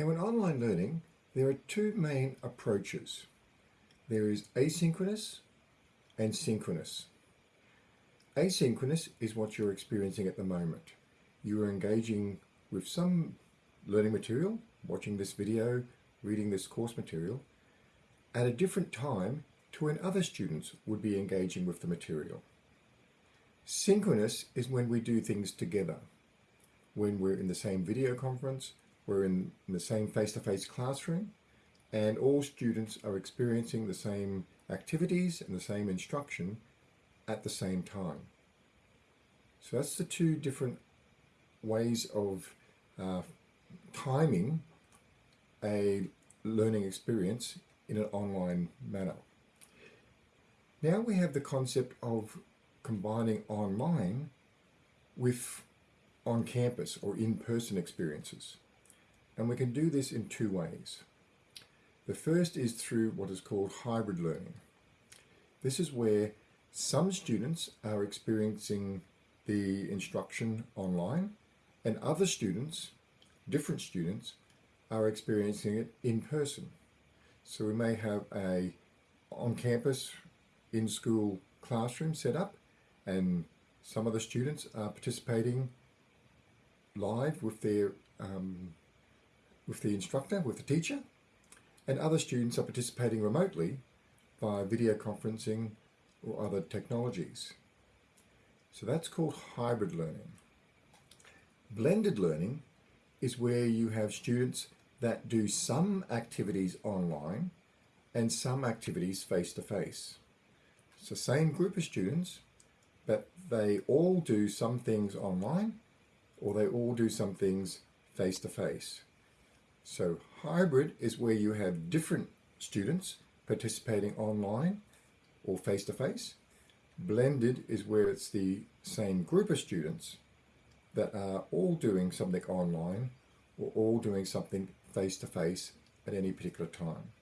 Now in online learning, there are two main approaches. There is asynchronous and synchronous. Asynchronous is what you're experiencing at the moment. You are engaging with some learning material, watching this video, reading this course material, at a different time to when other students would be engaging with the material. Synchronous is when we do things together. When we're in the same video conference, we're in, the same face-to-face -face classroom, and all students are experiencing the same activities and the same instruction at the same time. So that's the two different ways of uh, timing a learning experience in an online manner. Now we have the concept of combining online with on-campus or in-person experiences. And we can do this in two ways. The first is through what is called hybrid learning. This is where some students are experiencing the instruction online and other students, different students, are experiencing it in person. So we may have a on-campus, in-school classroom set up and some of the students are participating live with their um, with the instructor, with the teacher, and other students are participating remotely via video conferencing or other technologies. So that's called hybrid learning. Blended learning is where you have students that do some activities online and some activities face-to-face. -face. It's the same group of students, but they all do some things online or they all do some things face-to-face. -face. So hybrid is where you have different students participating online or face-to-face. -face. Blended is where it's the same group of students that are all doing something online or all doing something face-to-face -face at any particular time.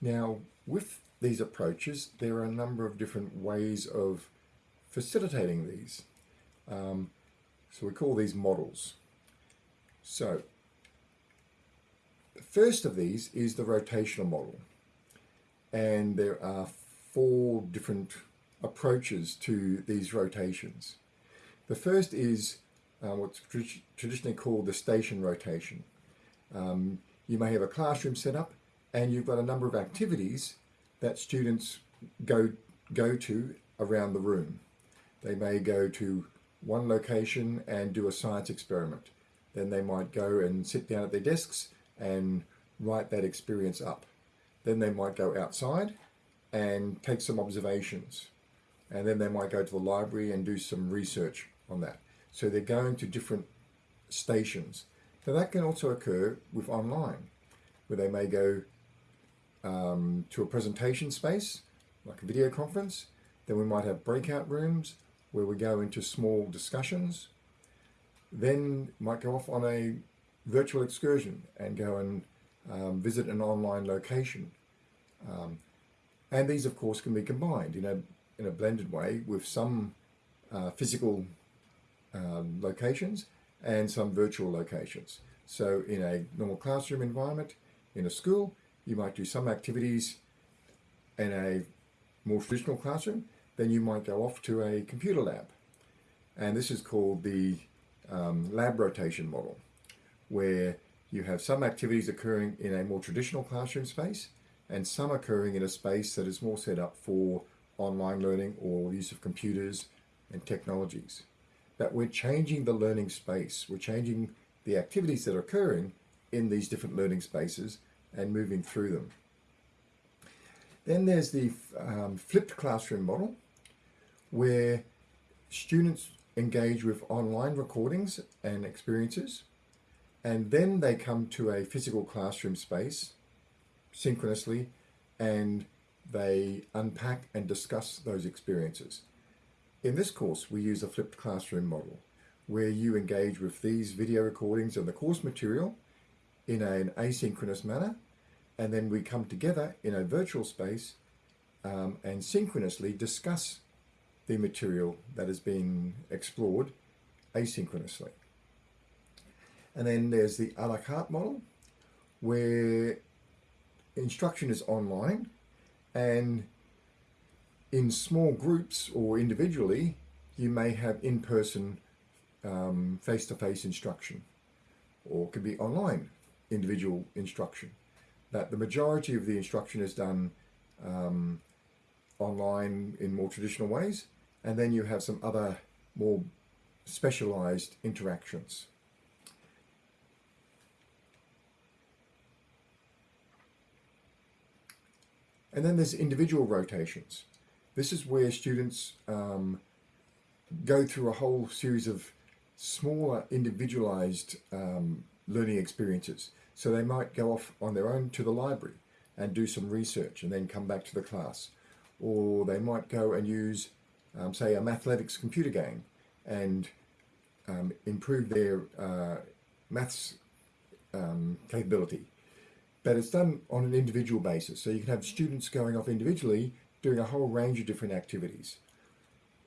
Now, with these approaches, there are a number of different ways of facilitating these. Um, so we call these models. So the first of these is the rotational model. And there are four different approaches to these rotations. The first is uh, what's traditionally called the station rotation. Um, you may have a classroom set up and you've got a number of activities that students go, go to around the room. They may go to one location and do a science experiment. Then they might go and sit down at their desks and write that experience up. Then they might go outside and take some observations. And then they might go to the library and do some research on that. So they're going to different stations. Now that can also occur with online, where they may go um, to a presentation space, like a video conference. Then we might have breakout rooms where we go into small discussions. Then might go off on a virtual excursion and go and um, visit an online location. Um, and these, of course, can be combined in a, in a blended way with some uh, physical um, locations and some virtual locations. So in a normal classroom environment, in a school, you might do some activities in a more traditional classroom, then you might go off to a computer lab. And this is called the um, lab rotation model, where you have some activities occurring in a more traditional classroom space and some occurring in a space that is more set up for online learning or use of computers and technologies. But we're changing the learning space. We're changing the activities that are occurring in these different learning spaces and moving through them. Then there's the um, flipped classroom model where students engage with online recordings and experiences and then they come to a physical classroom space synchronously and they unpack and discuss those experiences. In this course, we use a flipped classroom model where you engage with these video recordings of the course material in an asynchronous manner, and then we come together in a virtual space um, and synchronously discuss the material that has been explored asynchronously. And then there's the a la carte model, where instruction is online and in small groups or individually, you may have in-person um, face-to-face instruction or it could be online individual instruction. But the majority of the instruction is done um, online in more traditional ways and then you have some other more specialized interactions. And then there's individual rotations. This is where students um, go through a whole series of smaller individualized um, learning experiences. So they might go off on their own to the library and do some research and then come back to the class. Or they might go and use, um, say, a mathletics computer game and um, improve their uh, maths um, capability but it's done on an individual basis. So you can have students going off individually doing a whole range of different activities.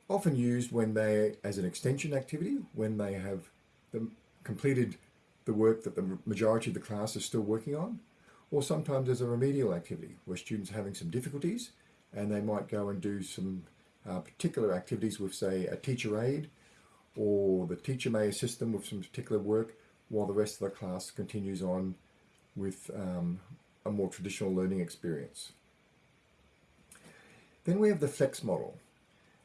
Often used when they, as an extension activity, when they have the, completed the work that the majority of the class is still working on, or sometimes as a remedial activity where students are having some difficulties and they might go and do some uh, particular activities with, say, a teacher aide, or the teacher may assist them with some particular work while the rest of the class continues on with um, a more traditional learning experience. Then we have the flex model.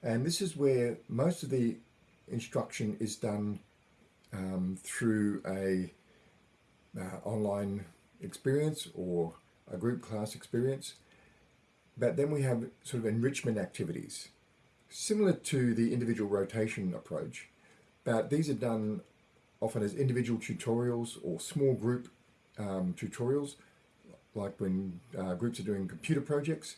And this is where most of the instruction is done um, through a uh, online experience or a group class experience. But then we have sort of enrichment activities, similar to the individual rotation approach, but these are done often as individual tutorials or small group um, tutorials, like when uh, groups are doing computer projects,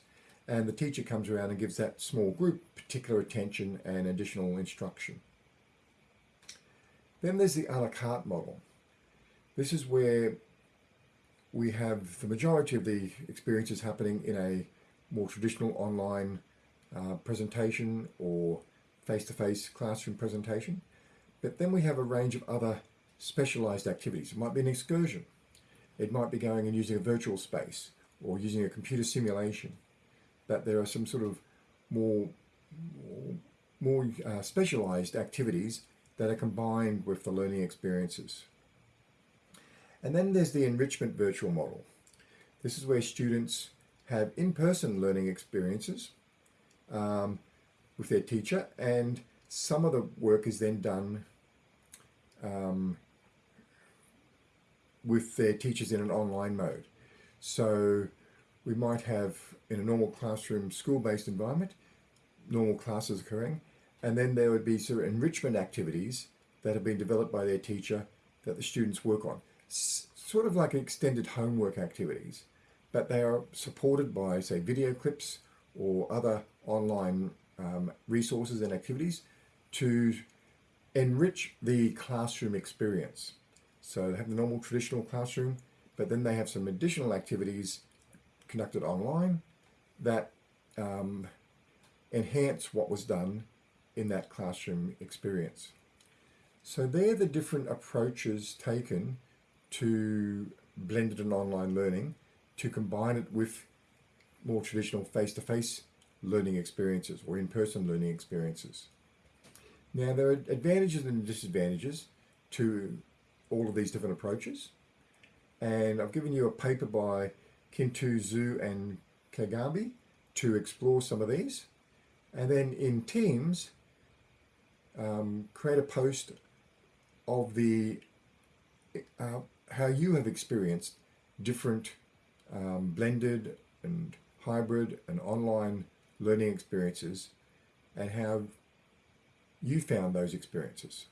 and the teacher comes around and gives that small group particular attention and additional instruction. Then there's the a la carte model. This is where we have the majority of the experiences happening in a more traditional online uh, presentation or face-to-face -face classroom presentation. But then we have a range of other specialized activities. It might be an excursion. It might be going and using a virtual space or using a computer simulation. But there are some sort of more, more, uh, specialized activities that are combined with the learning experiences. And then there's the enrichment virtual model. This is where students have in-person learning experiences um, with their teacher and some of the work is then done um, with their teachers in an online mode. So we might have in a normal classroom school-based environment, normal classes occurring, and then there would be sort of enrichment activities that have been developed by their teacher that the students work on. S sort of like extended homework activities, but they are supported by, say, video clips or other online um, resources and activities to enrich the classroom experience. So they have the normal traditional classroom, but then they have some additional activities conducted online that um, enhance what was done in that classroom experience. So they're the different approaches taken to blended and online learning to combine it with more traditional face-to-face -face learning experiences or in-person learning experiences. Now there are advantages and disadvantages to all of these different approaches. And I've given you a paper by Kintu Zhu and Kagambe to explore some of these. And then in Teams, um, create a post of the uh, how you have experienced different um, blended and hybrid and online learning experiences and how you found those experiences.